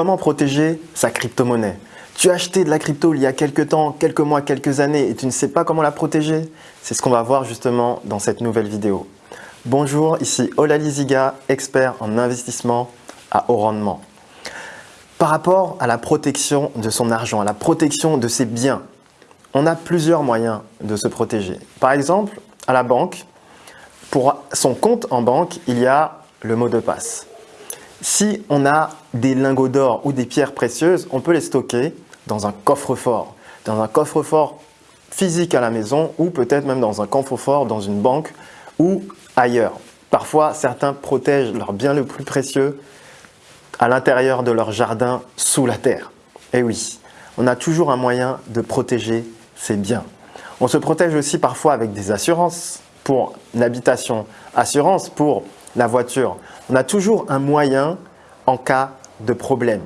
Comment protéger sa crypto-monnaie? Tu as acheté de la crypto il y a quelques temps, quelques mois, quelques années et tu ne sais pas comment la protéger? C'est ce qu'on va voir justement dans cette nouvelle vidéo. Bonjour, ici Olali Ziga, expert en investissement à haut rendement. Par rapport à la protection de son argent, à la protection de ses biens, on a plusieurs moyens de se protéger. Par exemple, à la banque, pour son compte en banque, il y a le mot de passe. Si on a des lingots d'or ou des pierres précieuses, on peut les stocker dans un coffre-fort. Dans un coffre-fort physique à la maison ou peut-être même dans un coffre-fort dans une banque ou ailleurs. Parfois, certains protègent leurs biens les plus précieux à l'intérieur de leur jardin sous la terre. Et oui, on a toujours un moyen de protéger ses biens. On se protège aussi parfois avec des assurances pour l'habitation, assurance pour la voiture. On a toujours un moyen en cas de problème.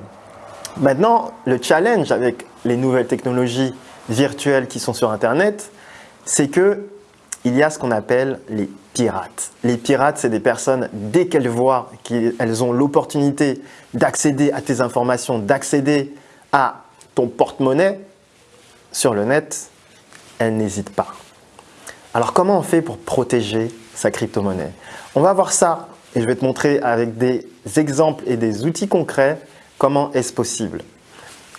Maintenant, le challenge avec les nouvelles technologies virtuelles qui sont sur Internet, c'est que il y a ce qu'on appelle les pirates. Les pirates, c'est des personnes, dès qu'elles voient qu'elles ont l'opportunité d'accéder à tes informations, d'accéder à ton porte-monnaie sur le net, elles n'hésitent pas. Alors comment on fait pour protéger sa crypto-monnaie On va voir ça et je vais te montrer avec des exemples et des outils concrets comment est-ce possible.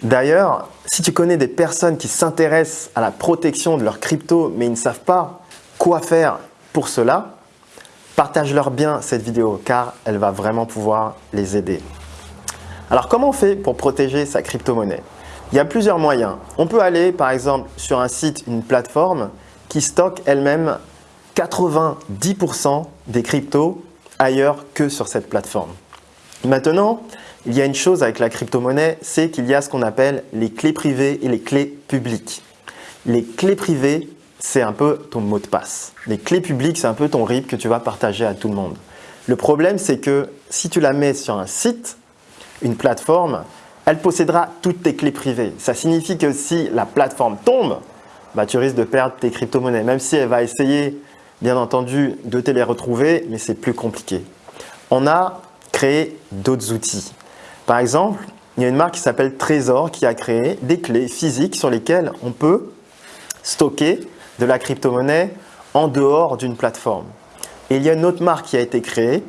D'ailleurs, si tu connais des personnes qui s'intéressent à la protection de leur crypto mais ils ne savent pas quoi faire pour cela, partage-leur bien cette vidéo car elle va vraiment pouvoir les aider. Alors comment on fait pour protéger sa crypto-monnaie? Il y a plusieurs moyens. On peut aller par exemple sur un site, une plateforme qui stocke elle-même 90% des cryptos ailleurs que sur cette plateforme. Maintenant, il y a une chose avec la crypto-monnaie, c'est qu'il y a ce qu'on appelle les clés privées et les clés publiques. Les clés privées, c'est un peu ton mot de passe. Les clés publiques, c'est un peu ton RIP que tu vas partager à tout le monde. Le problème, c'est que si tu la mets sur un site, une plateforme, elle possédera toutes tes clés privées. Ça signifie que si la plateforme tombe, bah, tu risques de perdre tes crypto-monnaies, même si elle va essayer, bien entendu, de les retrouver, mais c'est plus compliqué. On a créé d'autres outils. Par exemple, il y a une marque qui s'appelle Trésor qui a créé des clés physiques sur lesquelles on peut stocker de la crypto-monnaie en dehors d'une plateforme. Et il y a une autre marque qui a été créée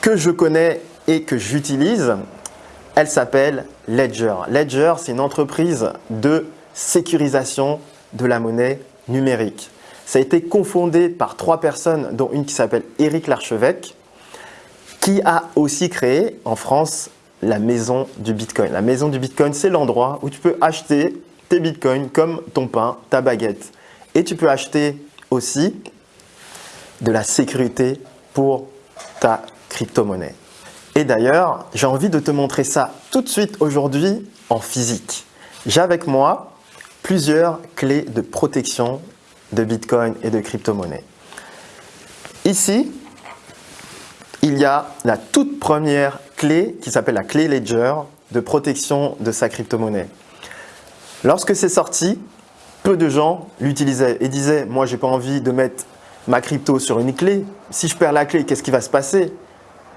que je connais et que j'utilise. Elle s'appelle Ledger. Ledger, c'est une entreprise de sécurisation de la monnaie numérique. Ça a été confondé par trois personnes, dont une qui s'appelle Éric Larchevêque, qui a aussi créé en France la maison du Bitcoin. La maison du Bitcoin, c'est l'endroit où tu peux acheter tes Bitcoins comme ton pain, ta baguette. Et tu peux acheter aussi de la sécurité pour ta crypto-monnaie. Et d'ailleurs, j'ai envie de te montrer ça tout de suite aujourd'hui en physique. J'ai avec moi plusieurs clés de protection de Bitcoin et de crypto-monnaie. Ici, il y a la toute première clé qui s'appelle la clé Ledger de protection de sa crypto-monnaie. Lorsque c'est sorti, peu de gens l'utilisaient et disaient « moi j'ai pas envie de mettre ma crypto sur une clé, si je perds la clé, qu'est-ce qui va se passer ?»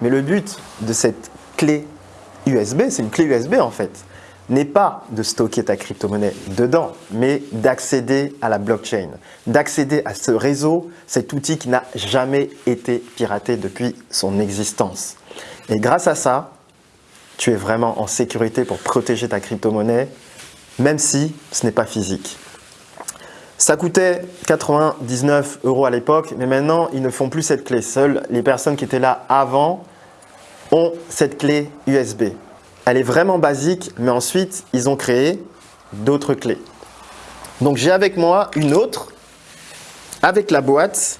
Mais le but de cette clé USB, c'est une clé USB en fait, n'est pas de stocker ta crypto-monnaie dedans, mais d'accéder à la blockchain, d'accéder à ce réseau, cet outil qui n'a jamais été piraté depuis son existence. Et grâce à ça, tu es vraiment en sécurité pour protéger ta crypto-monnaie, même si ce n'est pas physique. Ça coûtait 99 euros à l'époque, mais maintenant, ils ne font plus cette clé. Seules les personnes qui étaient là avant ont cette clé USB. Elle est vraiment basique, mais ensuite, ils ont créé d'autres clés. Donc, j'ai avec moi une autre avec la boîte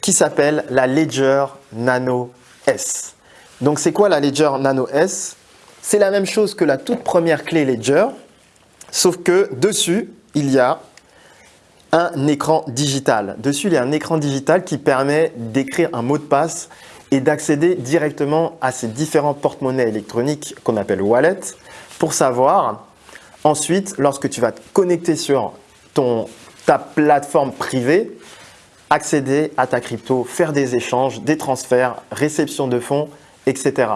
qui s'appelle la Ledger Nano S. Donc, c'est quoi la Ledger Nano S? C'est la même chose que la toute première clé Ledger, sauf que dessus, il y a un écran digital. Dessus, il y a un écran digital qui permet d'écrire un mot de passe et d'accéder directement à ces différents porte-monnaies électroniques qu'on appelle wallet pour savoir ensuite, lorsque tu vas te connecter sur ton, ta plateforme privée, accéder à ta crypto, faire des échanges, des transferts, réception de fonds, etc.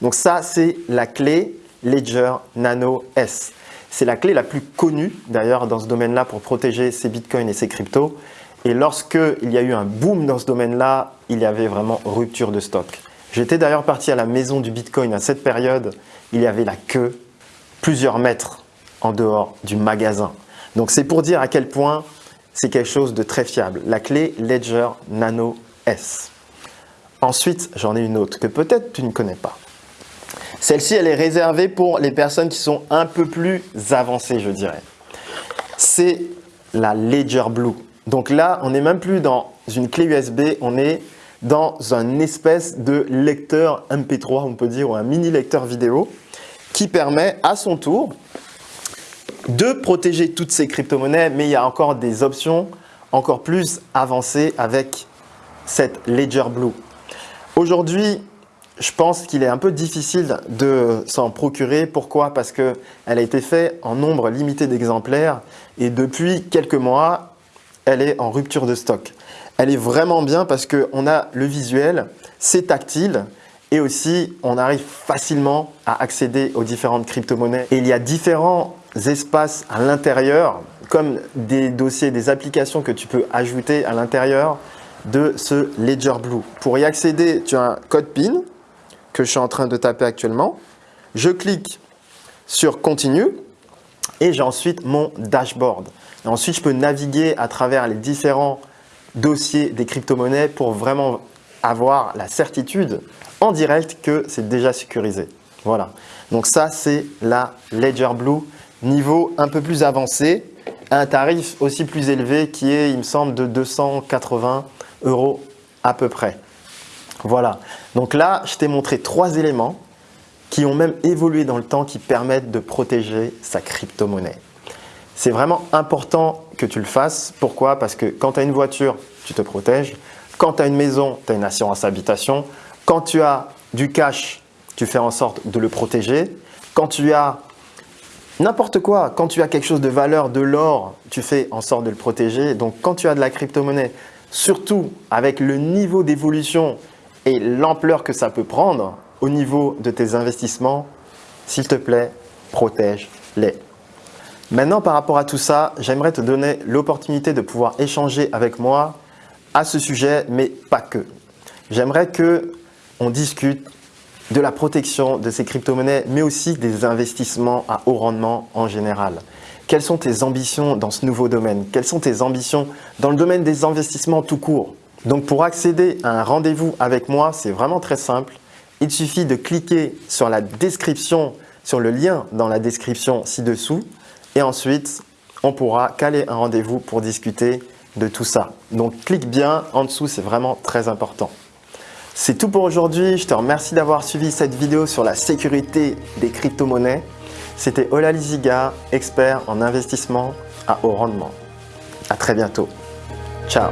Donc ça, c'est la clé Ledger Nano S. C'est la clé la plus connue d'ailleurs dans ce domaine-là pour protéger ses bitcoins et ses cryptos. Et lorsque il y a eu un boom dans ce domaine-là, il y avait vraiment rupture de stock. J'étais d'ailleurs parti à la maison du bitcoin à cette période. Il y avait la queue plusieurs mètres en dehors du magasin. Donc c'est pour dire à quel point c'est quelque chose de très fiable. La clé Ledger Nano S. Ensuite, j'en ai une autre que peut-être tu ne connais pas. Celle-ci, elle est réservée pour les personnes qui sont un peu plus avancées, je dirais. C'est la Ledger Blue. Donc là, on n'est même plus dans une clé USB, on est dans un espèce de lecteur MP3, on peut dire, ou un mini lecteur vidéo qui permet à son tour de protéger toutes ces crypto-monnaies, mais il y a encore des options encore plus avancées avec cette Ledger Blue. Aujourd'hui, je pense qu'il est un peu difficile de s'en procurer. Pourquoi? Parce qu'elle a été faite en nombre limité d'exemplaires et depuis quelques mois, elle est en rupture de stock. Elle est vraiment bien parce qu'on a le visuel, c'est tactile et aussi on arrive facilement à accéder aux différentes crypto-monnaies. Et il y a différents espaces à l'intérieur comme des dossiers, des applications que tu peux ajouter à l'intérieur de ce Ledger Blue. Pour y accéder, tu as un code PIN que je suis en train de taper actuellement. Je clique sur Continue et j'ai ensuite mon dashboard. Ensuite, je peux naviguer à travers les différents dossiers des crypto-monnaies pour vraiment avoir la certitude en direct que c'est déjà sécurisé. Voilà. Donc ça, c'est la Ledger Blue niveau un peu plus avancé, un tarif aussi plus élevé qui est, il me semble, de 280 euros à peu près. Voilà. Donc là, je t'ai montré trois éléments qui ont même évolué dans le temps qui permettent de protéger sa crypto-monnaie. C'est vraiment important que tu le fasses. Pourquoi? Parce que quand tu as une voiture, tu te protèges. Quand tu as une maison, tu as une assurance habitation. Quand tu as du cash, tu fais en sorte de le protéger. Quand tu as n'importe quoi, quand tu as quelque chose de valeur, de l'or, tu fais en sorte de le protéger. Donc quand tu as de la crypto-monnaie, surtout avec le niveau d'évolution et l'ampleur que ça peut prendre au niveau de tes investissements, s'il te plaît, protège-les. Maintenant, par rapport à tout ça, j'aimerais te donner l'opportunité de pouvoir échanger avec moi à ce sujet, mais pas que. J'aimerais que on discute de la protection de ces crypto-monnaies, mais aussi des investissements à haut rendement en général. Quelles sont tes ambitions dans ce nouveau domaine? Quelles sont tes ambitions dans le domaine des investissements tout court? Donc pour accéder à un rendez-vous avec moi, c'est vraiment très simple. Il suffit de cliquer sur la description, sur le lien dans la description ci-dessous et ensuite on pourra caler un rendez-vous pour discuter de tout ça. Donc clique bien en dessous, c'est vraiment très important. C'est tout pour aujourd'hui. Je te remercie d'avoir suivi cette vidéo sur la sécurité des crypto-monnaies. C'était Ola Liziga, expert en investissement à haut rendement. À très bientôt. Ciao